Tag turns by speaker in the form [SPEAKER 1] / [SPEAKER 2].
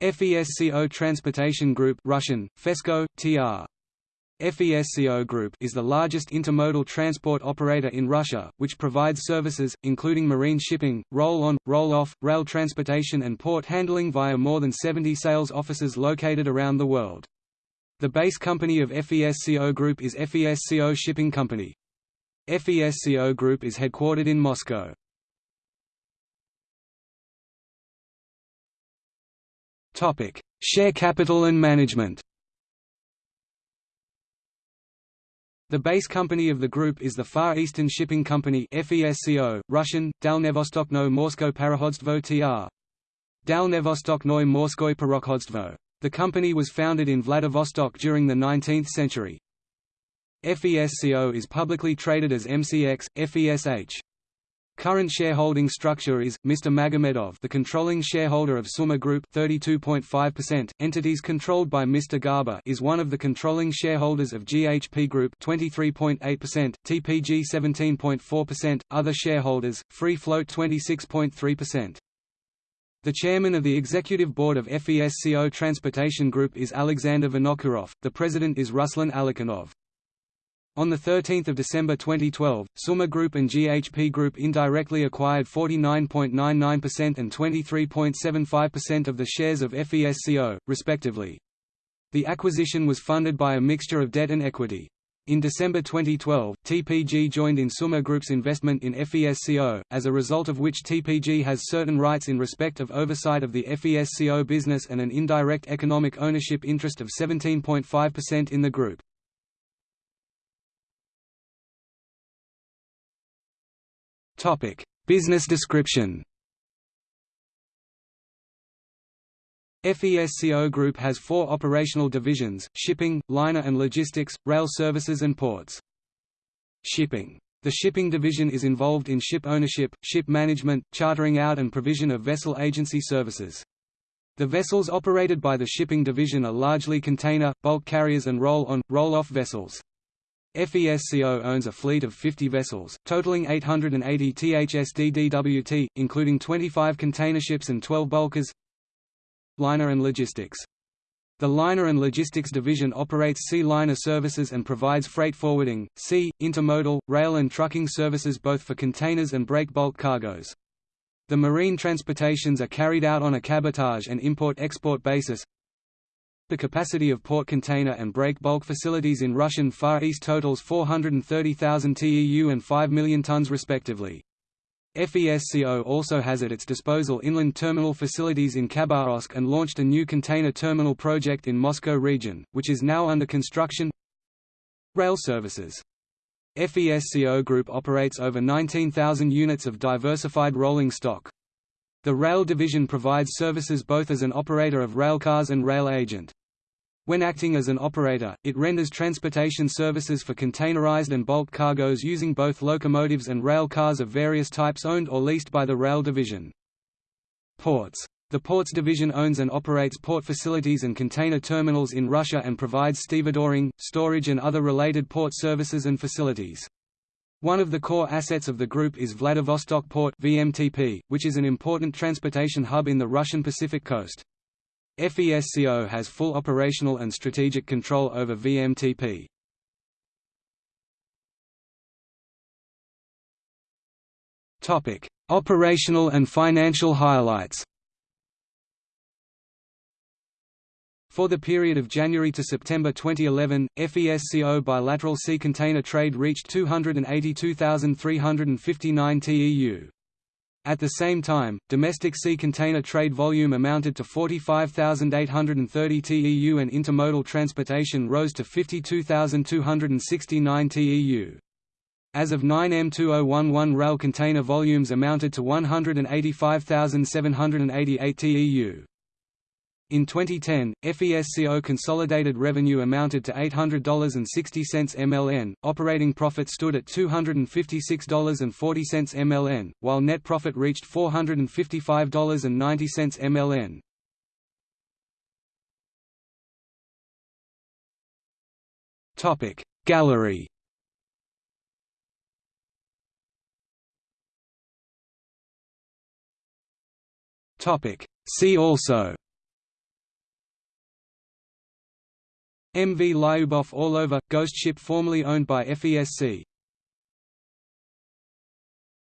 [SPEAKER 1] FESCO Transportation Group Russian, FESCO, TR. FESCO Group is the largest intermodal transport operator in Russia, which provides services, including marine shipping, roll-on, roll-off, rail transportation and port handling via more than 70 sales offices located around the world. The base company of FESCO Group is FESCO Shipping Company. FESCO Group is headquartered in Moscow. Share capital and management The base company of the group is the Far Eastern Shipping Company FESCO, Russian, Dalnevostokno Morsko Parahodstvo tr. Dalnevostoknoy Morskoy Parokhodstvo. The company was founded in Vladivostok during the 19th century. FESCO is publicly traded as MCX, FESH. Current shareholding structure is Mr. Magomedov, the controlling shareholder of Summa Group, 32.5%. Entities controlled by Mr. Garba is one of the controlling shareholders of GHP Group, 23.8%, TPG 17.4%, other shareholders, free float 26.3%. The chairman of the executive board of FESCO Transportation Group is Alexander Vinokurov, the president is Ruslan Alikhanov. On 13 December 2012, Summa Group and GHP Group indirectly acquired 49.99% and 23.75% of the shares of FESCO, respectively. The acquisition was funded by a mixture of debt and equity. In December 2012, TPG joined in Summa Group's investment in FESCO, as a result of which TPG has certain rights in respect of oversight of the FESCO business and an indirect economic ownership interest of 17.5% in the group. Topic: Business description. FESCO Group has four operational divisions, shipping, liner and logistics, rail services and ports. Shipping. The shipping division is involved in ship ownership, ship management, chartering out and provision of vessel agency services. The vessels operated by the shipping division are largely container, bulk carriers and roll-on, roll-off vessels. FESCO owns a fleet of 50 vessels, totaling 880 THSDDWT, including 25 container ships and 12 bulkers. Liner and logistics. The Liner and Logistics Division operates sea liner services and provides freight forwarding, sea, intermodal, rail and trucking services both for containers and break bulk cargoes. The marine transportations are carried out on a cabotage and import-export basis, the capacity of port container and break bulk facilities in Russian Far East totals 430,000 TEU and 5 million tons respectively. FESCO also has at its disposal inland terminal facilities in Khabarovsk and launched a new container terminal project in Moscow region, which is now under construction. Rail services FESCO Group operates over 19,000 units of diversified rolling stock. The rail division provides services both as an operator of railcars and rail agent. When acting as an operator, it renders transportation services for containerized and bulk cargoes using both locomotives and rail cars of various types owned or leased by the rail division. Ports. The Ports division owns and operates port facilities and container terminals in Russia and provides stevedoring, storage and other related port services and facilities. One of the core assets of the group is Vladivostok Port VMTP, which is an important transportation hub in the Russian Pacific coast. FESCO has full operational and strategic control over VMTP. Topic: Operational and financial highlights. For the period of January to September 2011, FESCO bilateral sea container trade reached 282,359 TEU. At the same time, domestic sea container trade volume amounted to 45,830 TEU and intermodal transportation rose to 52,269 TEU. As of 9M2011 rail container volumes amounted to 185,788 TEU. In 2010, FESCO consolidated revenue amounted to $800.60 MLN, operating profit stood at $256.40 MLN, while net profit reached $455.90 MLN. Gallery Topic See also MV Lyubov Orlova, ghost ship formerly owned by FESC